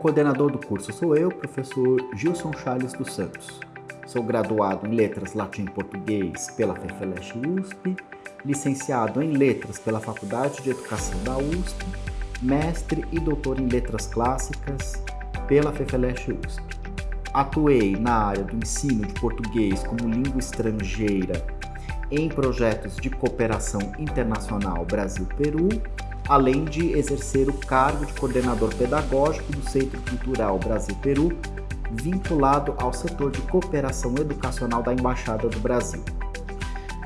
coordenador do curso sou eu, professor Gilson Charles dos Santos. Sou graduado em Letras Latim e Português pela FEFELESH USP, licenciado em Letras pela Faculdade de Educação da USP, mestre e doutor em Letras Clássicas pela FEFELESH USP. Atuei na área do ensino de português como língua estrangeira em projetos de cooperação internacional Brasil-Peru além de exercer o cargo de coordenador pedagógico do Centro Cultural Brasil-Peru, vinculado ao setor de cooperação educacional da Embaixada do Brasil.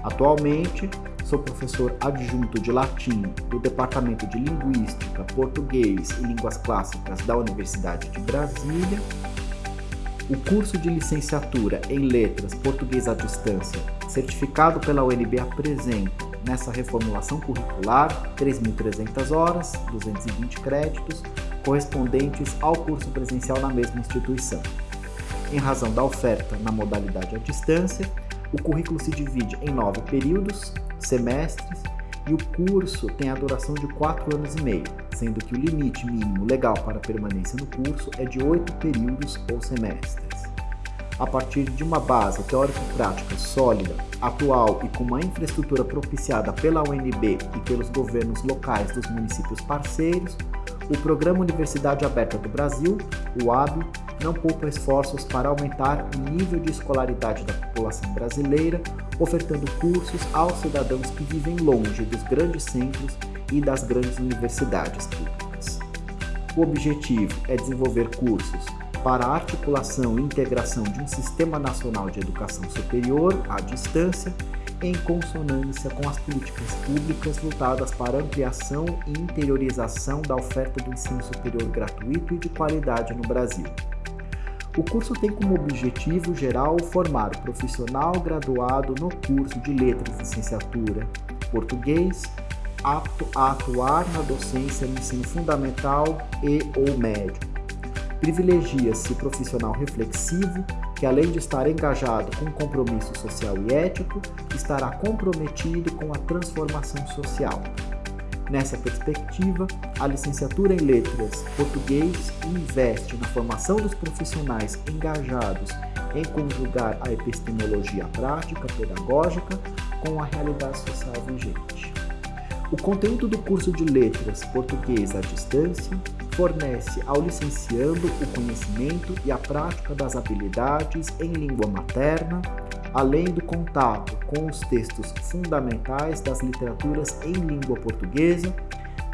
Atualmente, sou professor adjunto de latim do Departamento de Linguística, Português e Línguas Clássicas da Universidade de Brasília. O curso de licenciatura em Letras Português à Distância, certificado pela UNB, apresenta nessa reformulação curricular 3.300 horas, 220 créditos, correspondentes ao curso presencial na mesma instituição. Em razão da oferta na modalidade à distância, o currículo se divide em nove períodos, semestres, e o curso tem a duração de quatro anos e meio, sendo que o limite mínimo legal para permanência no curso é de oito períodos ou semestres a partir de uma base teórico-prática sólida, atual e com uma infraestrutura propiciada pela UNB e pelos governos locais dos municípios parceiros, o Programa Universidade Aberta do Brasil, o AB, não poupa esforços para aumentar o nível de escolaridade da população brasileira, ofertando cursos aos cidadãos que vivem longe dos grandes centros e das grandes universidades públicas. O objetivo é desenvolver cursos para a articulação e integração de um Sistema Nacional de Educação Superior à distância, em consonância com as políticas públicas voltadas para ampliação e interiorização da oferta do ensino superior gratuito e de qualidade no Brasil. O curso tem como objetivo geral formar o profissional graduado no curso de Letras Licenciatura, Português, apto a atuar na docência no ensino fundamental e ou médio, privilegia-se profissional reflexivo, que além de estar engajado com compromisso social e ético, estará comprometido com a transformação social. Nessa perspectiva, a licenciatura em Letras Português investe na formação dos profissionais engajados em conjugar a epistemologia prática pedagógica com a realidade social vigente. O conteúdo do curso de Letras Português à Distância fornece ao licenciando o conhecimento e a prática das habilidades em língua materna, além do contato com os textos fundamentais das literaturas em língua portuguesa,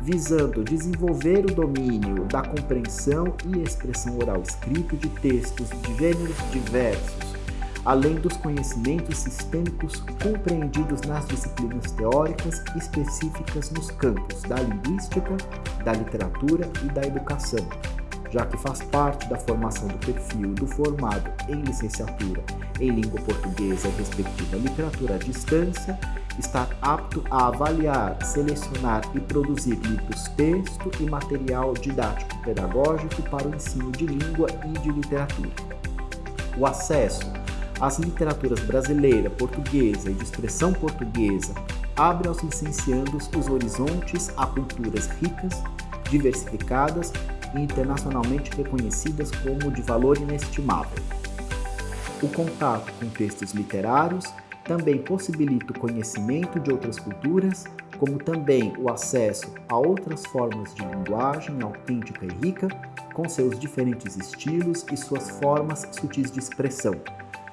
visando desenvolver o domínio da compreensão e expressão oral escrito de textos de gêneros diversos, além dos conhecimentos sistêmicos compreendidos nas disciplinas teóricas específicas nos campos da linguística, da literatura e da educação, já que faz parte da formação do perfil do formado em licenciatura em língua portuguesa e respectiva literatura à distância, estar apto a avaliar, selecionar e produzir livros texto e material didático pedagógico para o ensino de língua e de literatura. O acesso as literaturas brasileira, portuguesa e de expressão portuguesa abrem aos licenciandos os horizontes a culturas ricas, diversificadas e internacionalmente reconhecidas como de valor inestimável. O contato com textos literários também possibilita o conhecimento de outras culturas, como também o acesso a outras formas de linguagem autêntica e rica, com seus diferentes estilos e suas formas sutis de expressão,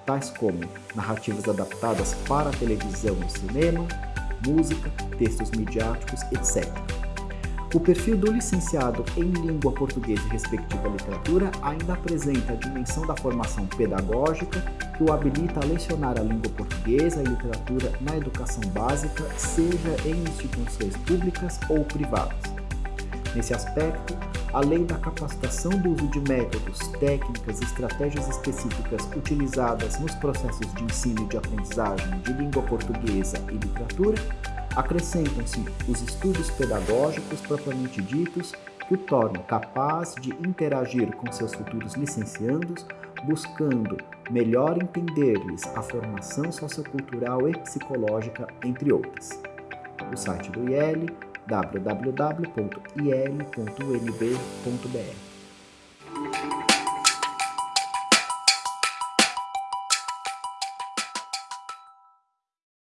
tais como narrativas adaptadas para a televisão e cinema, música, textos midiáticos, etc. O perfil do licenciado em língua portuguesa e respectiva literatura ainda apresenta a dimensão da formação pedagógica que o habilita a lecionar a língua portuguesa e literatura na educação básica, seja em instituições públicas ou privadas. Nesse aspecto, além da capacitação do uso de métodos, técnicas e estratégias específicas utilizadas nos processos de ensino e de aprendizagem de língua portuguesa e literatura, acrescentam-se os estudos pedagógicos propriamente ditos que o tornam capaz de interagir com seus futuros licenciandos, buscando melhor entender-lhes a formação sociocultural e psicológica, entre outras. O site do IEL www.il.unb.br